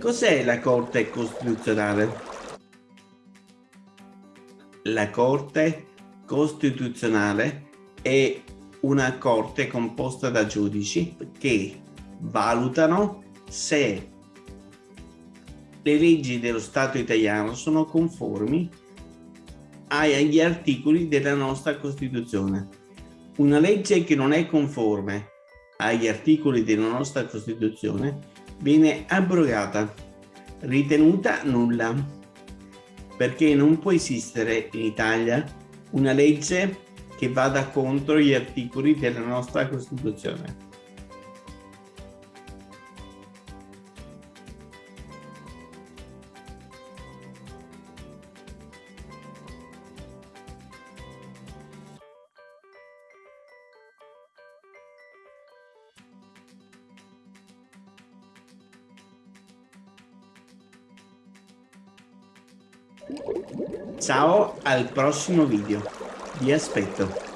Cos'è la Corte Costituzionale? La Corte Costituzionale è una corte composta da giudici che valutano se le leggi dello Stato italiano sono conformi agli articoli della nostra Costituzione. Una legge che non è conforme agli articoli della nostra Costituzione viene abrogata, ritenuta nulla, perché non può esistere in Italia una legge che vada contro gli articoli della nostra Costituzione. Ciao al prossimo video, vi aspetto.